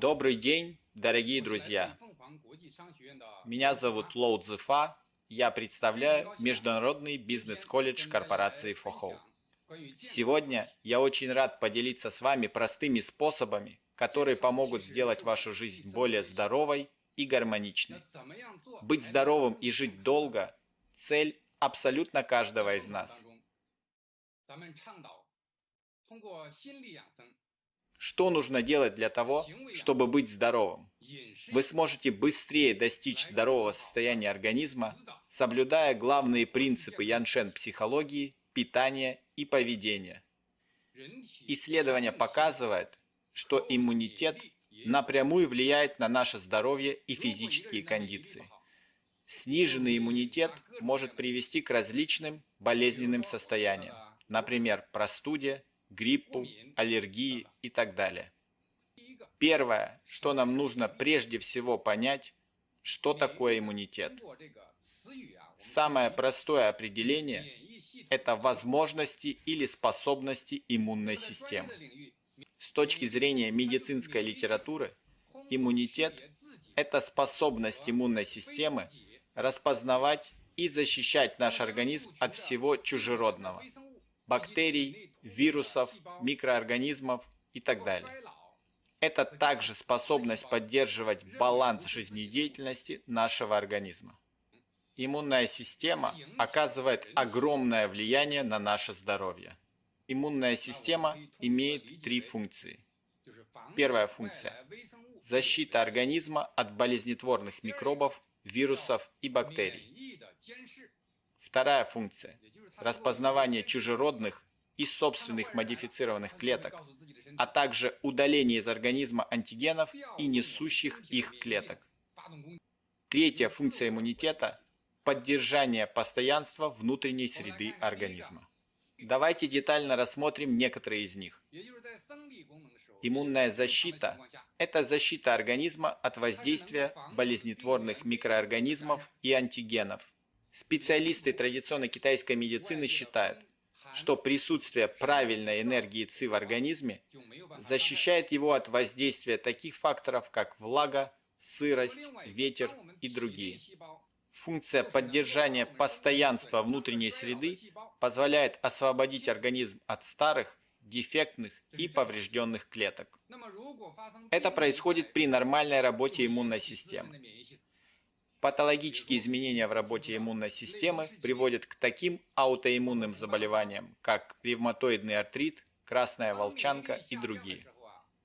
Добрый день, дорогие друзья! Меня зовут Лоу Цзефа, я представляю Международный бизнес-колледж корпорации Фохоу. Сегодня я очень рад поделиться с вами простыми способами, которые помогут сделать вашу жизнь более здоровой и гармоничной. Быть здоровым и жить долго – цель абсолютно каждого из нас. Что нужно делать для того, чтобы быть здоровым? Вы сможете быстрее достичь здорового состояния организма, соблюдая главные принципы яншен психологии, питания и поведения. Исследование показывает, что иммунитет напрямую влияет на наше здоровье и физические кондиции. Сниженный иммунитет может привести к различным болезненным состояниям, например, простуде, гриппу, аллергии и так далее. Первое, что нам нужно прежде всего понять, что такое иммунитет. Самое простое определение – это возможности или способности иммунной системы. С точки зрения медицинской литературы, иммунитет – это способность иммунной системы распознавать и защищать наш организм от всего чужеродного – бактерий, вирусов, микроорганизмов и так далее. Это также способность поддерживать баланс жизнедеятельности нашего организма. Иммунная система оказывает огромное влияние на наше здоровье. Иммунная система имеет три функции. Первая функция – защита организма от болезнетворных микробов, вирусов и бактерий. Вторая функция – распознавание чужеродных из собственных модифицированных клеток, а также удаление из организма антигенов и несущих их клеток. Третья функция иммунитета – поддержание постоянства внутренней среды организма. Давайте детально рассмотрим некоторые из них. Иммунная защита – это защита организма от воздействия болезнетворных микроорганизмов и антигенов. Специалисты традиционной китайской медицины считают, что присутствие правильной энергии ЦИ в организме защищает его от воздействия таких факторов, как влага, сырость, ветер и другие. Функция поддержания постоянства внутренней среды позволяет освободить организм от старых, дефектных и поврежденных клеток. Это происходит при нормальной работе иммунной системы. Патологические изменения в работе иммунной системы приводят к таким аутоиммунным заболеваниям, как ревматоидный артрит, красная волчанка и другие.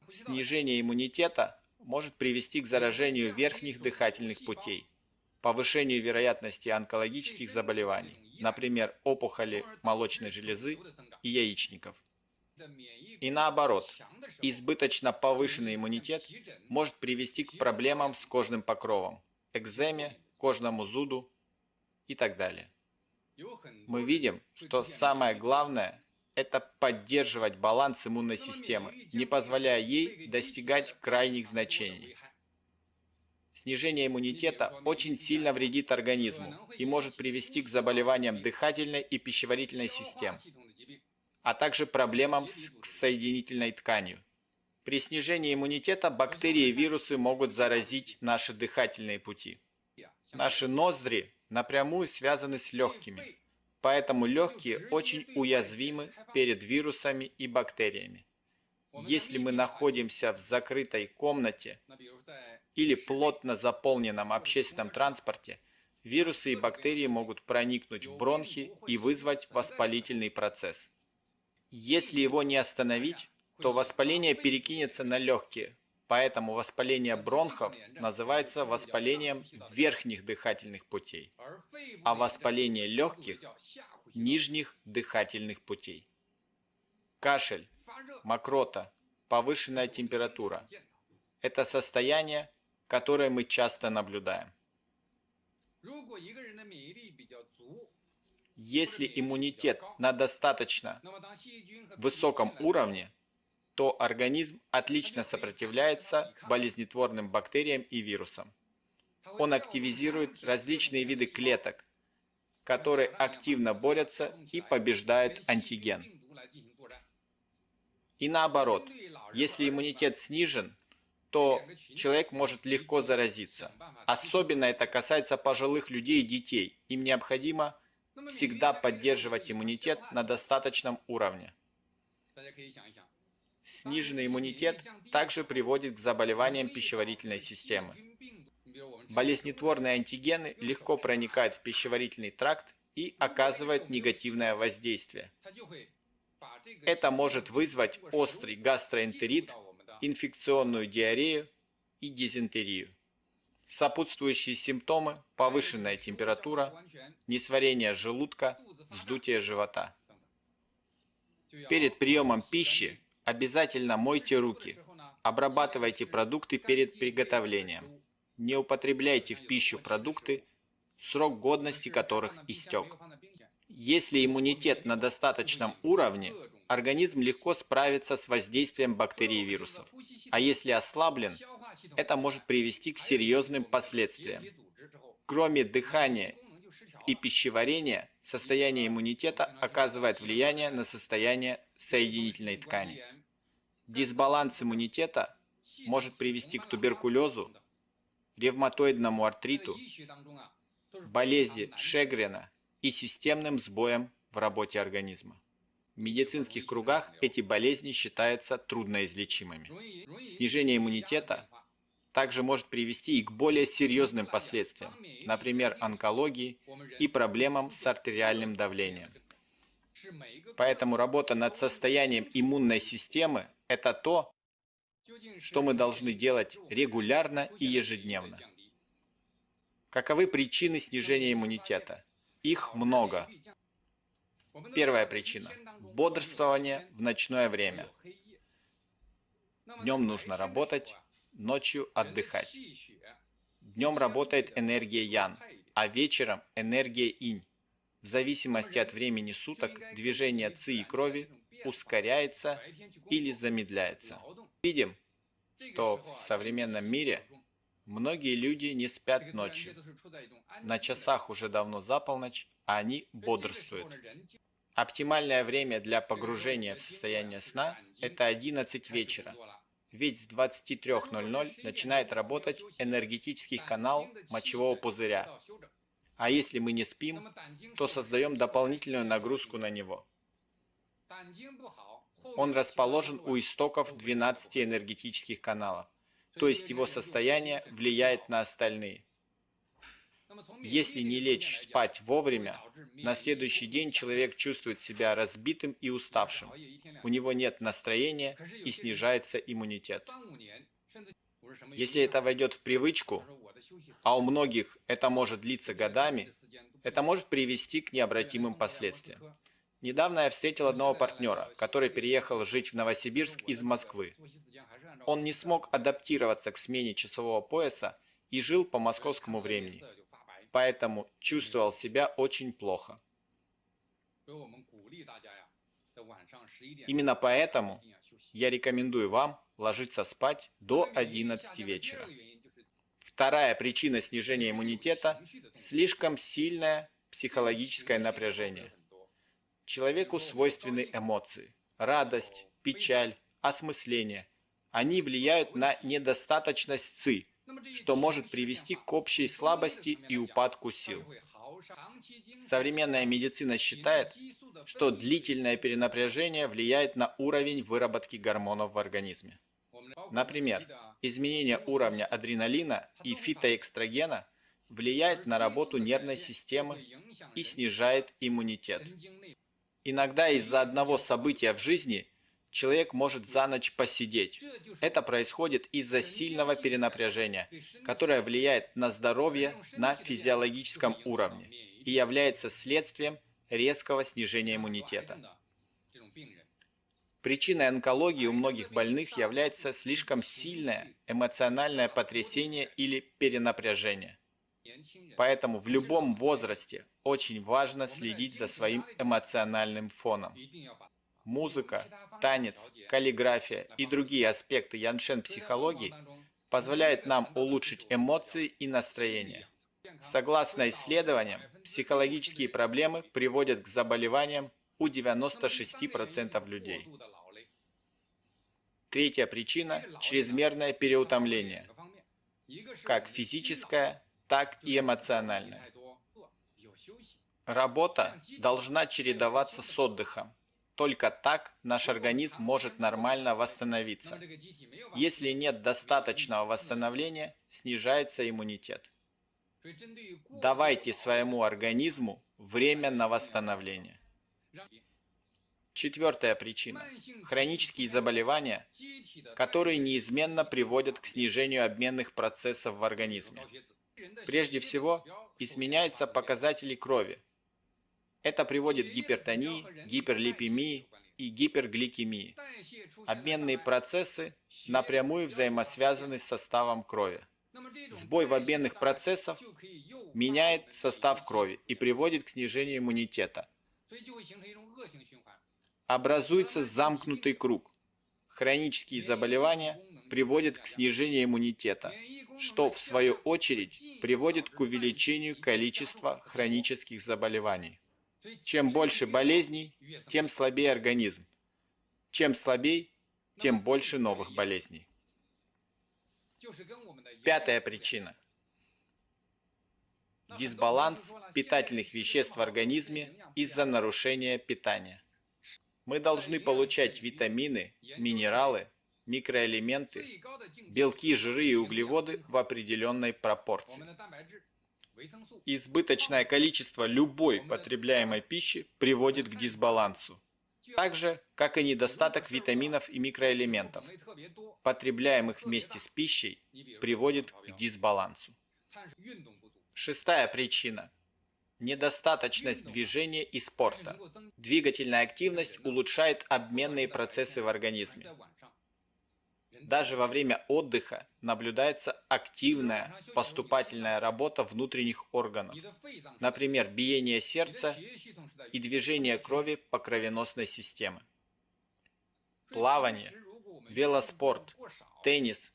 Снижение иммунитета может привести к заражению верхних дыхательных путей, повышению вероятности онкологических заболеваний, например, опухоли молочной железы и яичников. И наоборот, избыточно повышенный иммунитет может привести к проблемам с кожным покровом, экземе, кожному зуду и так далее. Мы видим, что самое главное – это поддерживать баланс иммунной системы, не позволяя ей достигать крайних значений. Снижение иммунитета очень сильно вредит организму и может привести к заболеваниям дыхательной и пищеварительной систем, а также проблемам с соединительной тканью. При снижении иммунитета бактерии и вирусы могут заразить наши дыхательные пути. Наши ноздри напрямую связаны с легкими, поэтому легкие очень уязвимы перед вирусами и бактериями. Если мы находимся в закрытой комнате или плотно заполненном общественном транспорте, вирусы и бактерии могут проникнуть в бронхи и вызвать воспалительный процесс. Если его не остановить, то воспаление перекинется на легкие, поэтому воспаление бронхов называется воспалением верхних дыхательных путей, а воспаление легких – нижних дыхательных путей. Кашель, мокрота, повышенная температура – это состояние, которое мы часто наблюдаем. Если иммунитет на достаточно высоком уровне, то организм отлично сопротивляется болезнетворным бактериям и вирусам. Он активизирует различные виды клеток, которые активно борются и побеждают антиген. И наоборот, если иммунитет снижен, то человек может легко заразиться. Особенно это касается пожилых людей и детей. Им необходимо всегда поддерживать иммунитет на достаточном уровне. Сниженный иммунитет также приводит к заболеваниям пищеварительной системы. Болезнетворные антигены легко проникают в пищеварительный тракт и оказывают негативное воздействие. Это может вызвать острый гастроэнтерит, инфекционную диарею и дизентерию. Сопутствующие симптомы – повышенная температура, несварение желудка, вздутие живота. Перед приемом пищи обязательно мойте руки, обрабатывайте продукты перед приготовлением. Не употребляйте в пищу продукты, срок годности которых истек. Если иммунитет на достаточном уровне, организм легко справится с воздействием бактерий и вирусов. А если ослаблен, это может привести к серьезным последствиям. Кроме дыхания и пищеварения, состояние иммунитета оказывает влияние на состояние соединительной ткани. Дисбаланс иммунитета может привести к туберкулезу, ревматоидному артриту, болезни Шегрена и системным сбоям в работе организма. В медицинских кругах эти болезни считаются трудноизлечимыми. Снижение иммунитета также может привести и к более серьезным последствиям, например, онкологии и проблемам с артериальным давлением. Поэтому работа над состоянием иммунной системы – это то, что мы должны делать регулярно и ежедневно. Каковы причины снижения иммунитета? Их много. Первая причина – бодрствование в ночное время. Днем нужно работать, ночью отдыхать. Днем работает энергия Ян, а вечером энергия Инь. В зависимости от времени суток движение ЦИ и крови ускоряется или замедляется. Видим, что в современном мире многие люди не спят ночью. На часах уже давно за полночь, а они бодрствуют. Оптимальное время для погружения в состояние сна – это 11 вечера, ведь с 23.00 начинает работать энергетический канал мочевого пузыря. А если мы не спим, то создаем дополнительную нагрузку на него. Он расположен у истоков 12 энергетических каналов, то есть его состояние влияет на остальные. Если не лечь спать вовремя, на следующий день человек чувствует себя разбитым и уставшим. У него нет настроения и снижается иммунитет. Если это войдет в привычку, а у многих это может длиться годами, это может привести к необратимым последствиям. Недавно я встретил одного партнера, который переехал жить в Новосибирск из Москвы. Он не смог адаптироваться к смене часового пояса и жил по московскому времени поэтому чувствовал себя очень плохо. Именно поэтому я рекомендую вам ложиться спать до 11 вечера. Вторая причина снижения иммунитета – слишком сильное психологическое напряжение. Человеку свойственны эмоции – радость, печаль, осмысление. Они влияют на недостаточность ЦИ – что может привести к общей слабости и упадку сил. Современная медицина считает, что длительное перенапряжение влияет на уровень выработки гормонов в организме. Например, изменение уровня адреналина и фитоэкстрогена влияет на работу нервной системы и снижает иммунитет. Иногда из-за одного события в жизни человек может за ночь посидеть. Это происходит из-за сильного перенапряжения, которое влияет на здоровье на физиологическом уровне и является следствием резкого снижения иммунитета. Причиной онкологии у многих больных является слишком сильное эмоциональное потрясение или перенапряжение. Поэтому в любом возрасте очень важно следить за своим эмоциональным фоном. Музыка, танец, каллиграфия и другие аспекты яншен психологии позволяют нам улучшить эмоции и настроение. Согласно исследованиям, психологические проблемы приводят к заболеваниям у 96% людей. Третья причина – чрезмерное переутомление, как физическое, так и эмоциональное. Работа должна чередоваться с отдыхом. Только так наш организм может нормально восстановиться. Если нет достаточного восстановления, снижается иммунитет. Давайте своему организму время на восстановление. Четвертая причина – хронические заболевания, которые неизменно приводят к снижению обменных процессов в организме. Прежде всего, изменяются показатели крови. Это приводит к гипертонии, гиперлипемии и гипергликемии. Обменные процессы напрямую взаимосвязаны с составом крови. Сбой в обменных процессах меняет состав крови и приводит к снижению иммунитета образуется замкнутый круг. Хронические заболевания приводят к снижению иммунитета, что в свою очередь приводит к увеличению количества хронических заболеваний. Чем больше болезней, тем слабее организм. Чем слабее, тем больше новых болезней. Пятая причина. Дисбаланс питательных веществ в организме из-за нарушения питания. Мы должны получать витамины, минералы, микроэлементы, белки, жиры и углеводы в определенной пропорции. Избыточное количество любой потребляемой пищи приводит к дисбалансу, так же, как и недостаток витаминов и микроэлементов, потребляемых вместе с пищей, приводит к дисбалансу. Шестая причина – недостаточность движения и спорта. Двигательная активность улучшает обменные процессы в организме. Даже во время отдыха наблюдается активная поступательная работа внутренних органов, например, биение сердца и движение крови по кровеносной системе. Плавание, велоспорт, теннис,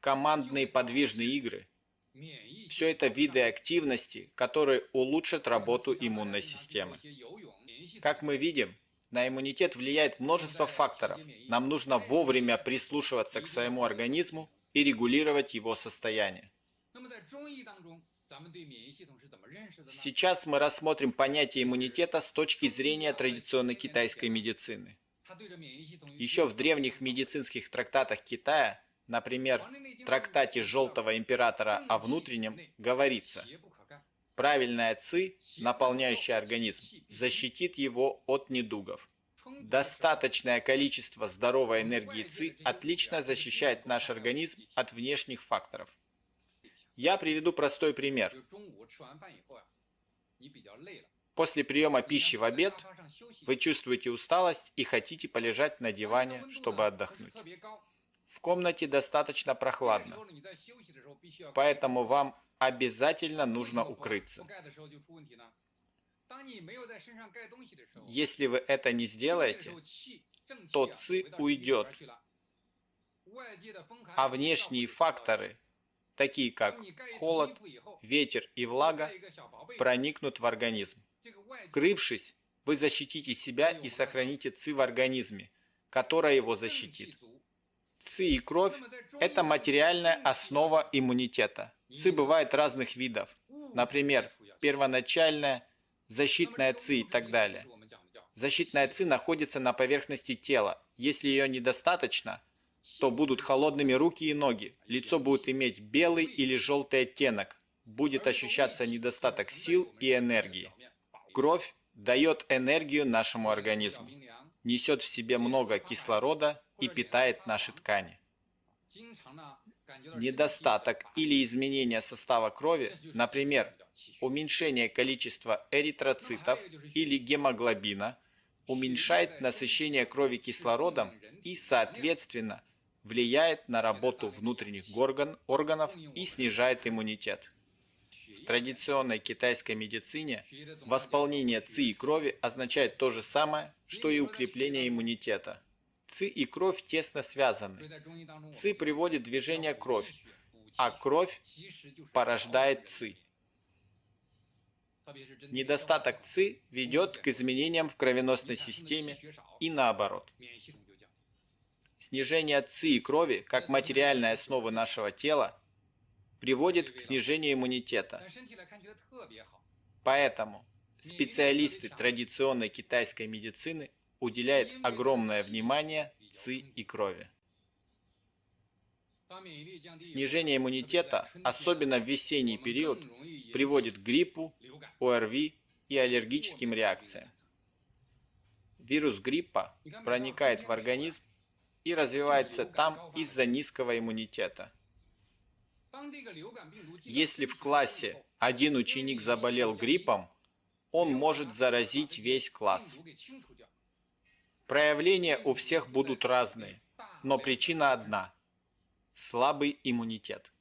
командные подвижные игры – все это виды активности, которые улучшат работу иммунной системы. Как мы видим, на иммунитет влияет множество факторов. Нам нужно вовремя прислушиваться к своему организму и регулировать его состояние. Сейчас мы рассмотрим понятие иммунитета с точки зрения традиционной китайской медицины. Еще в древних медицинских трактатах Китая Например, в трактате Желтого Императора о внутреннем говорится, правильная ци, наполняющая организм, защитит его от недугов. Достаточное количество здоровой энергии ЦИ отлично защищает наш организм от внешних факторов. Я приведу простой пример. После приема пищи в обед вы чувствуете усталость и хотите полежать на диване, чтобы отдохнуть. В комнате достаточно прохладно, поэтому вам обязательно нужно укрыться. Если вы это не сделаете, то ЦИ уйдет, а внешние факторы, такие как холод, ветер и влага, проникнут в организм. Крывшись, вы защитите себя и сохраните ЦИ в организме, которая его защитит. ЦИ и кровь – это материальная основа иммунитета. ЦИ бывает разных видов. Например, первоначальная, защитная ЦИ и так далее. Защитная ЦИ находится на поверхности тела. Если ее недостаточно, то будут холодными руки и ноги. Лицо будет иметь белый или желтый оттенок. Будет ощущаться недостаток сил и энергии. Кровь дает энергию нашему организму. Несет в себе много кислорода и питает наши ткани. Недостаток или изменение состава крови, например, уменьшение количества эритроцитов или гемоглобина, уменьшает насыщение крови кислородом и, соответственно, влияет на работу внутренних орган, органов и снижает иммунитет. В традиционной китайской медицине восполнение ЦИ и крови означает то же самое, что и укрепление иммунитета – ЦИ и кровь тесно связаны. ЦИ приводит движение кровь, а кровь порождает ЦИ. Недостаток ЦИ ведет к изменениям в кровеносной системе и наоборот. Снижение ЦИ и крови, как материальной основы нашего тела, приводит к снижению иммунитета. Поэтому специалисты традиционной китайской медицины уделяют огромное внимание ЦИ и крови. Снижение иммунитета, особенно в весенний период, приводит к гриппу, ОРВИ и аллергическим реакциям. Вирус гриппа проникает в организм и развивается там из-за низкого иммунитета. Если в классе один ученик заболел гриппом, он может заразить весь класс. Проявления у всех будут разные, но причина одна – слабый иммунитет.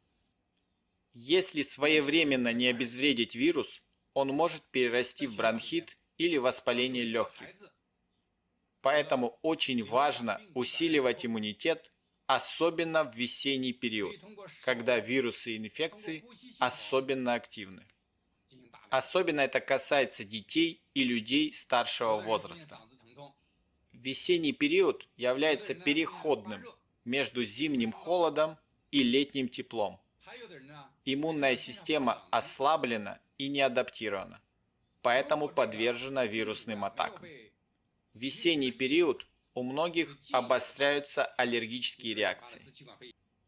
Если своевременно не обезвредить вирус, он может перерасти в бронхит или воспаление легких. Поэтому очень важно усиливать иммунитет, особенно в весенний период, когда вирусы и инфекции особенно активны. Особенно это касается детей и людей старшего возраста. Весенний период является переходным между зимним холодом и летним теплом. Иммунная система ослаблена и не адаптирована, поэтому подвержена вирусным атакам. В весенний период у многих обостряются аллергические реакции.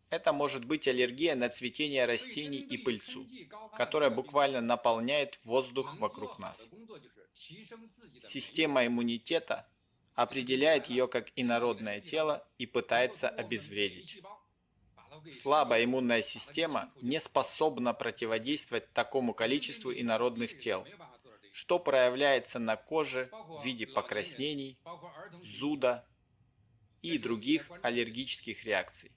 Это может быть аллергия на цветение растений и пыльцу, которая буквально наполняет воздух вокруг нас. Система иммунитета определяет ее как инородное тело и пытается обезвредить. Слабая иммунная система не способна противодействовать такому количеству инородных тел, что проявляется на коже в виде покраснений, зуда и других аллергических реакций.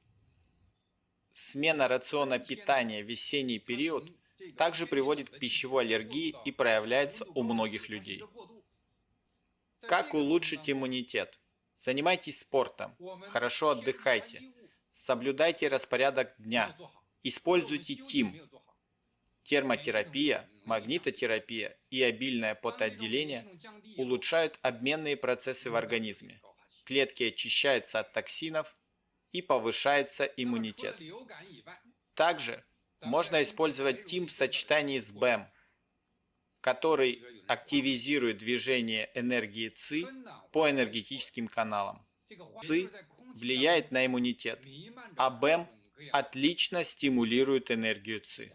Смена рациона питания в весенний период также приводит к пищевой аллергии и проявляется у многих людей. Как улучшить иммунитет? Занимайтесь спортом, хорошо отдыхайте, соблюдайте распорядок дня, используйте ТИМ, термотерапия, магнитотерапия и обильное потоотделение улучшают обменные процессы в организме. Клетки очищаются от токсинов и повышается иммунитет. Также можно использовать ТИМ в сочетании с БЭМ, который активизирует движение энергии ЦИ по энергетическим каналам. ЦИ влияет на иммунитет, а БЭМ отлично стимулирует энергию ЦИ.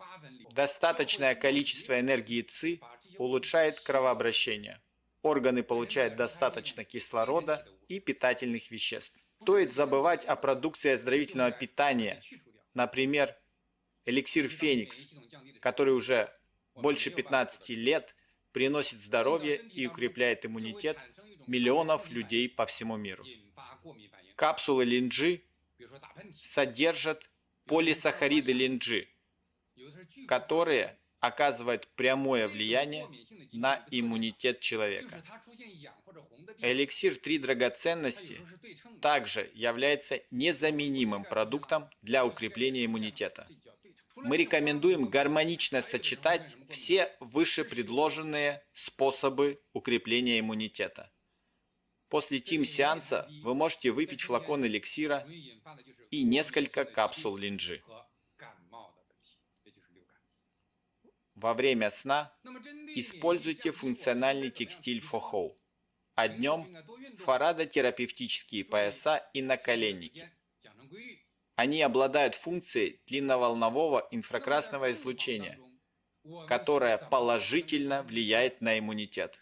Достаточное количество энергии ЦИ улучшает кровообращение. Органы получают достаточно кислорода и питательных веществ. Стоит забывать о продукции оздоровительного питания, например, эликсир Феникс, который уже больше 15 лет приносит здоровье и укрепляет иммунитет миллионов людей по всему миру. Капсулы линджи содержат полисахариды линджи, которые оказывают прямое влияние на иммунитет человека. Эликсир «Три драгоценности» также является незаменимым продуктом для укрепления иммунитета. Мы рекомендуем гармонично сочетать все выше предложенные способы укрепления иммунитета. После ТИМ-сеанса вы можете выпить флакон эликсира и несколько капсул линджи. Во время сна используйте функциональный текстиль фохоу, а днем фарадотерапевтические пояса и наколенники. Они обладают функцией длинноволнового инфракрасного излучения, которое положительно влияет на иммунитет.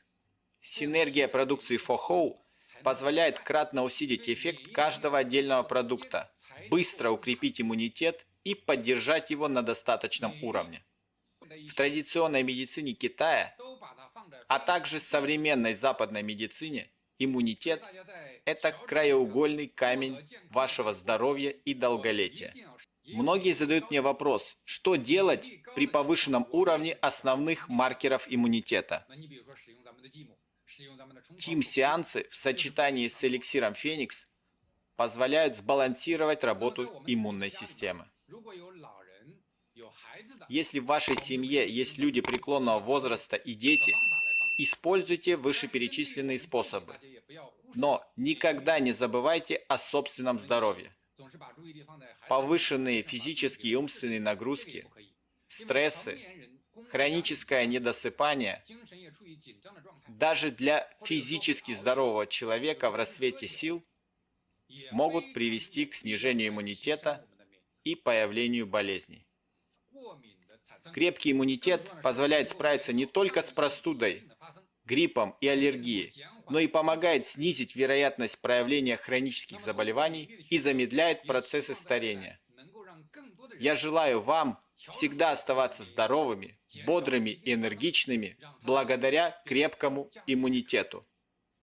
Синергия продукции фохоу позволяет кратно усилить эффект каждого отдельного продукта, быстро укрепить иммунитет и поддержать его на достаточном уровне. В традиционной медицине Китая, а также современной западной медицине, иммунитет – это краеугольный камень вашего здоровья и долголетия. Многие задают мне вопрос, что делать при повышенном уровне основных маркеров иммунитета. Тим-сеансы в сочетании с эликсиром Феникс позволяют сбалансировать работу иммунной системы. Если в вашей семье есть люди преклонного возраста и дети, используйте вышеперечисленные способы. Но никогда не забывайте о собственном здоровье. Повышенные физические и умственные нагрузки, стрессы, хроническое недосыпание даже для физически здорового человека в рассвете сил могут привести к снижению иммунитета и появлению болезней. Крепкий иммунитет позволяет справиться не только с простудой, гриппом и аллергией, но и помогает снизить вероятность проявления хронических заболеваний и замедляет процессы старения. Я желаю вам всегда оставаться здоровыми, бодрыми и энергичными благодаря крепкому иммунитету.